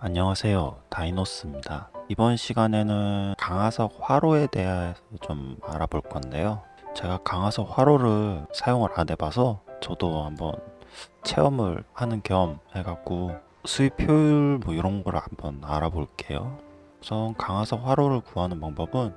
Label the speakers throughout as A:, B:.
A: 안녕하세요. 다이노스입니다. 이번 시간에는 강화석 화로에 대해서 좀 알아볼 건데요. 제가 강화석 화로를 사용을 안 해봐서 저도 한번 체험을 하는 겸 해갖고 수입 효율 뭐 이런 걸 한번 알아볼게요. 우선 강화석 화로를 구하는 방법은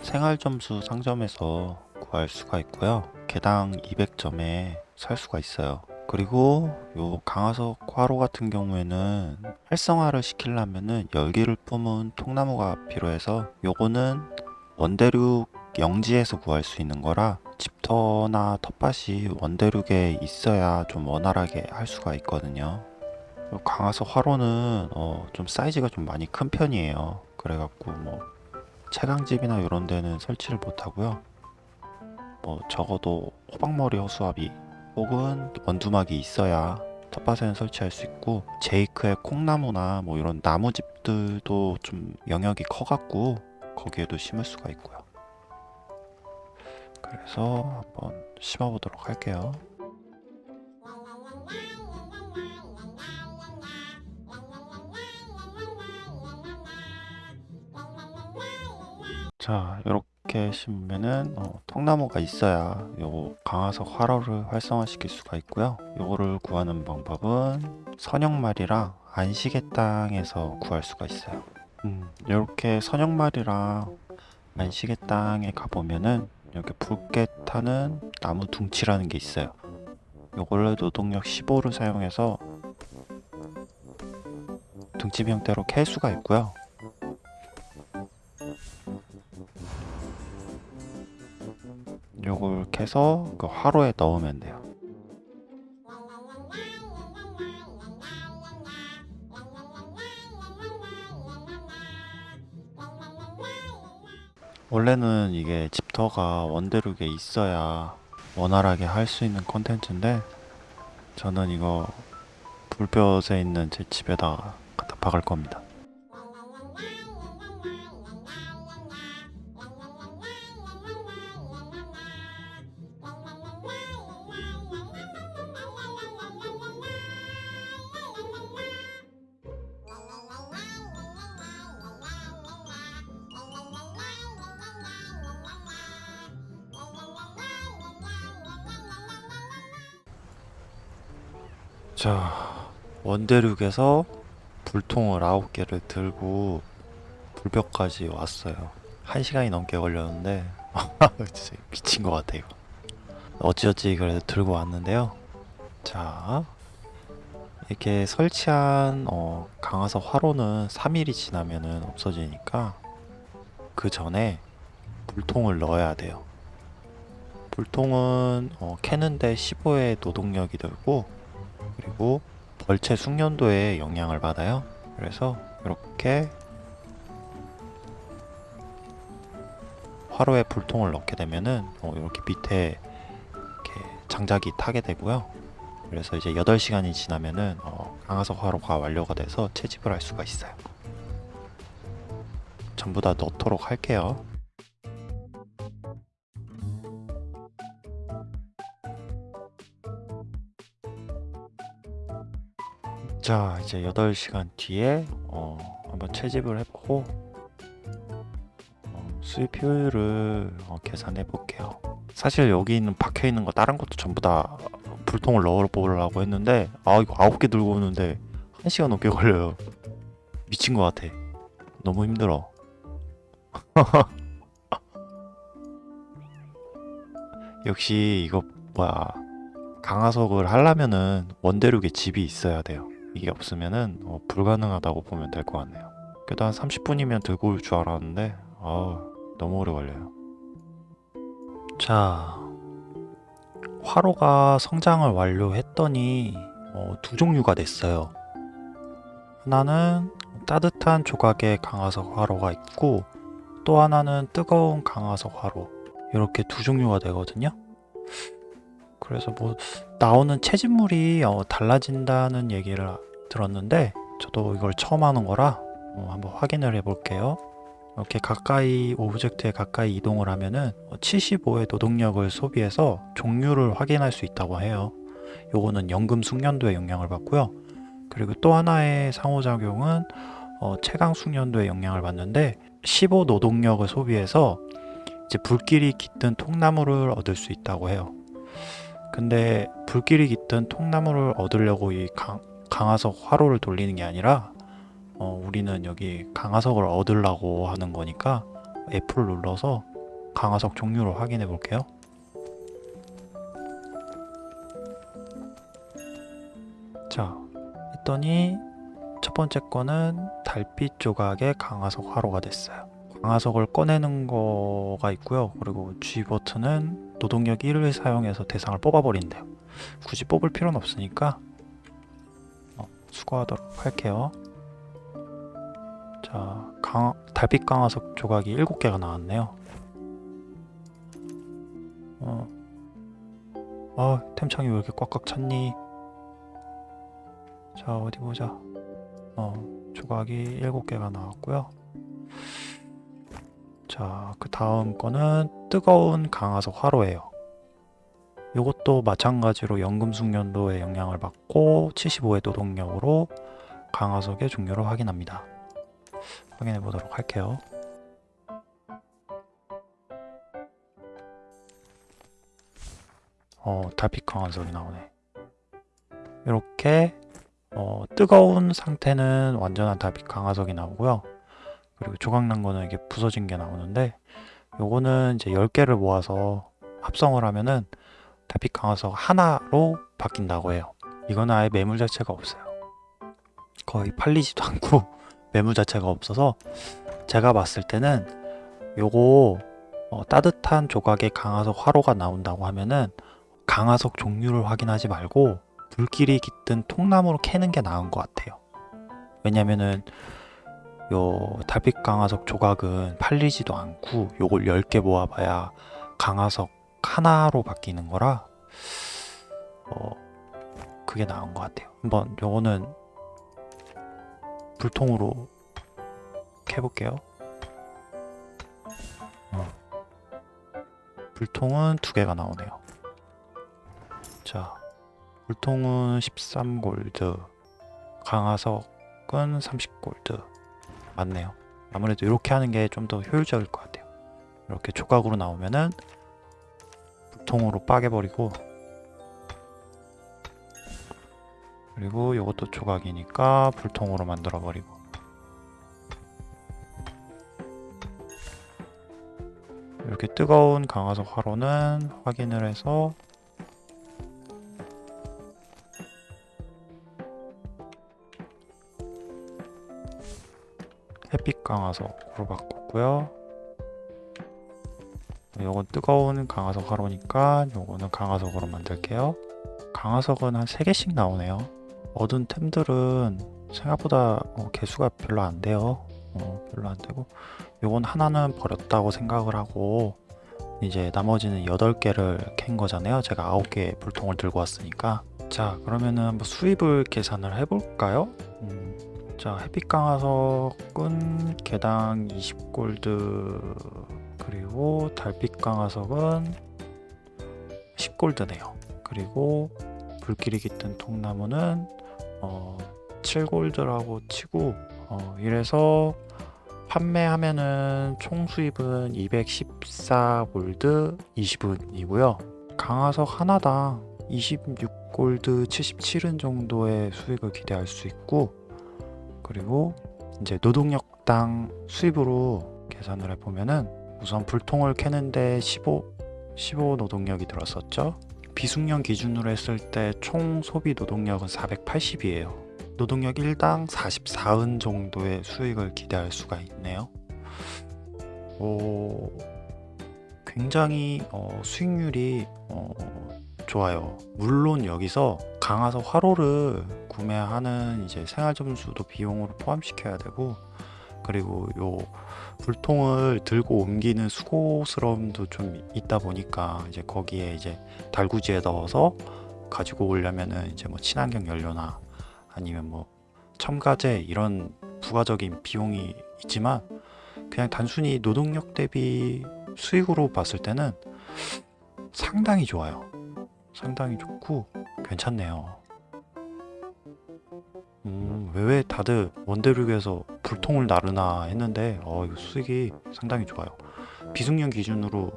A: 생활점수 상점에서 구할 수가 있고요. 개당 200점에 살 수가 있어요 그리고 요 강화석 화로 같은 경우에는 활성화를 시키려면은 열기를 뿜은 통나무가 필요해서 요거는 원대륙 영지에서 구할 수 있는 거라 집터나 텃밭이 원대륙에 있어야 좀 원활하게 할 수가 있거든요. 요 강화석 화로는 어, 좀 사이즈가 좀 많이 큰 편이에요. 그래갖고 뭐 채광집이나 이런 데는 설치를 못하고요. 뭐 적어도 호박머리 허수아비 혹은 원두막이 있어야 텃밭에는 설치할 수 있고 제이크의 콩나무나 뭐 이런 나무집들도 좀 영역이 커갖고 거기에도 심을 수가 있고요. 그래서 한번 심어 보도록 할게요. 자 이렇게 심으면은 어, 통나무가 있어야 요 강화석 화로를 활성화시킬 수가 있고요. 요거를 구하는 방법은 선형말이랑 안시계 땅에서 구할 수가 있어요. 음, 이렇게 선형말이랑 안시계 땅에 가보면은 이렇게 붉게 타는 나무 둥치라는 게 있어요. 요걸로 노동력 15를 사용해서 둥치 형태로 캘 수가 있고요 요걸 캐서 그 화로에 넣으면 돼요. 원래는 이게 집터가 원대륙에 있어야 원활하게 할 수 있는 콘텐츠인데 저는 이거 불볕에 있는 제 집에다가 갖다 박을 겁니다 자 원대륙에서 불통을 9개를 들고 불벽까지 왔어요. 1시간이 넘게 걸렸는데 진짜 미친 것 같아 이거. 어찌어찌 그래도 들고 왔는데요. 자 이렇게 설치한 어, 강화석 화로는 3일이 지나면은 없어지니까 그 전에 불통을 넣어야 돼요. 불통은 어, 캐는데 15의 노동력이 들고 그리고 벌채 숙련도에 영향을 받아요. 그래서 이렇게 화로에 불통을 넣게 되면은 어, 이렇게 밑에 이렇게 장작이 타게 되고요. 그래서 이제 8시간이 지나면은 어, 강화석 화로가 완료가 돼서 채집을 할 수가 있어요. 전부 다 넣도록 할게요 자 이제 8시간 뒤에 어, 한번 채집을 해보고 어, 수입 효율을 어, 계산해 볼게요. 사실 여기 있는 박혀 있는 거 다른 것도 전부 다 불통을 넣어 보려고 했는데 아 이거 9개 들고 오는데 1시간 넘게 걸려요. 미친 것 같아. 너무 힘들어. 역시 이거 뭐야. 강화석을 하려면은 원대륙에 집이 있어야 돼요 이게 없으면은 어, 불가능하다고 보면 될 것 같네요. 그래도 한 30분이면 들고 올 줄 알았는데 아 너무 오래 걸려요. 자 화로가 성장을 완료했더니 어, 두 종류가 됐어요. 하나는 따뜻한 조각의 강화석 화로가 있고 또 하나는 뜨거운 강화석 화로. 이렇게 두 종류가 되거든요 그래서 뭐 나오는 채집물이 어, 달라진다는 얘기를 들었는데 저도 이걸 처음 하는 거라 어, 한번 확인을 해 볼게요. 이렇게 가까이 object에 가까이 이동을 하면은 75의 노동력을 소비해서 종류를 확인할 수 있다고 해요. 요거는 연금 숙련도에 영향을 받고요. 그리고 또 하나의 상호작용은 어, 채강 숙련도에 영향을 받는데 15 노동력을 소비해서 이제 불길이 깃든 통나무를 얻을 수 있다고 해요. 근데 불길이 깃든 통나무를 얻으려고 이 강, 강화석 화로를 돌리는 게 아니라 어, 우리는 여기 강화석을 얻으려고 하는 거니까 F를 눌러서 강화석 종류를 확인해 볼게요. 자, 했더니 첫 번째 거는 달빛 조각의 강화석 화로가 됐어요. 강화석을 꺼내는 거가 있고요. 그리고 G 버튼은 노동력 1을 사용해서 대상을 뽑아버린대요. 굳이 뽑을 필요는 없으니까 어, 수거하도록 할게요. 자, 강, 달빛 강화석 조각이 7개가 나왔네요. 어, 아, 템창이 왜 이렇게 꽉꽉 찼니? 자, 어디 보자. 어, 조각이 7개가 나왔고요. 자, 그 다음 거는 뜨거운 강화석 화로예요. 이것도 마찬가지로 연금 숙련도에 영향을 받고 75의 노동력으로 강화석의 종류를 확인합니다. 확인해 보도록 할게요. 어, 달빛 강화석이 나오네. 이렇게 어, 뜨거운 상태는 완전한 달빛 강화석이 나오고요. 그리고 조각난 거는 이게 부서진 게 나오는데 요거는 이제 10개를 모아서 합성을 하면은 달빛 강화석 하나로 바뀐다고 해요. 이거는 아예 매물 자체가 없어요. 거의 팔리지도 않고 매물 자체가 없어서 제가 봤을 때는 요거 어, 따뜻한 조각의 강화석 화로가 나온다고 하면은 강화석 종류를 확인하지 말고 불길이 깃든 통나무로 캐는 게 나은 것 같아요. 왜냐면은 요 달빛 강화석 조각은 팔리지도 않고 요걸 10개 모아봐야 강화석 하나로 바뀌는 거라 어 그게 나은 것 같아요. 한번 요거는 불통으로 캐볼게요. 어. 불통은 두 개가 나오네요. 자, 불통은 13골드, 강화석은 30골드. 맞네요. 아무래도 이렇게 하는 게 좀 더 효율적일 것 같아요. 이렇게 조각으로 나오면은 불통으로 빠개버리고 그리고 이것도 조각이니까 불통으로 만들어버리고 이렇게 뜨거운 강화석 화로는 확인을 해서 햇빛 강화석 으로 바꿨고요. 요건 뜨거운 강화석 화로니까 요거는 강화석으로 만들게요. 강화석은 한 3개씩 나오네요. 얻은 템들은 생각보다 어, 개수가 별로 안 돼요. 어, 별로 안 되고 요건 하나는 버렸다고 생각을 하고 이제 나머지는 8개를 캔 거잖아요. 제가 9개의 불통을 들고 왔으니까 자 그러면은 한번 수입을 계산을 해볼까요? 음, 자 햇빛 강화석은 개당 20골드 그리고 달빛 강화석은 10골드네요. 그리고 불길이 깃든 통나무는 어, 7골드라고 치고 어, 이래서 판매하면은 총 수입은 214골드 20은이고요. 강화석 하나당 26골드 77은 정도의 수익을 기대할 수 있고 그리고 이제 노동력당 수입으로 계산을 해보면은 우선 불통을 캐는데 15, 15 노동력이 들었었죠. 비숙련 기준으로 했을 때 총 소비 노동력은 480이에요. 노동력 1당 44은 정도의 수익을 기대할 수가 있네요. 오, 굉장히 어, 수익률이 어, 좋아요. 물론 여기서 강화석 화로를 구매하는 이제 생활 점수도 비용으로 포함시켜야 되고 그리고 요 불통을 들고 옮기는 수고스러움도 좀 있다 보니까 이제 거기에 이제 달구지에 넣어서 가지고 오려면은 이제 뭐 친환경 연료나 아니면 뭐 첨가제 이런 부가적인 비용이 있지만 그냥 단순히 노동력 대비 수익으로 봤을 때는 상당히 좋아요. 상당히 좋고 괜찮네요. 음, 왜 다들 원대륙에서 불통을 나르나 했는데 어, 이거 수익이 상당히 좋아요. 비숙련 기준으로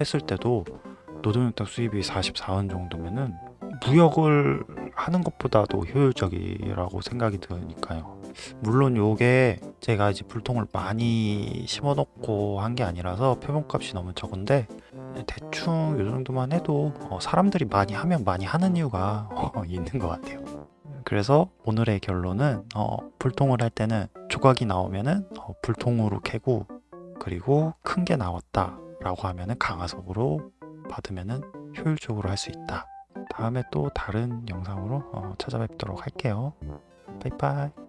A: 했을 때도 노동력당 수입이 44원 정도면은 무역을 하는 것보다도 효율적이라고 생각이 드니까요. 물론 요게 제가 이제 불통을 많이 심어놓고 한 게 아니라서 표본값이 너무 적은데 대충 요 정도만 해도 어, 사람들이 많이 하면 많이 하는 이유가 어, 있는 것 같아요. 그래서 오늘의 결론은 어, 불통을 할 때는 조각이 나오면은 어, 불통으로 캐고 그리고 큰 게 나왔다 라고 하면은 강화석으로 받으면은 효율적으로 할 수 있다. 다음에 또 다른 영상으로 어, 찾아뵙도록 할게요. 바이바이.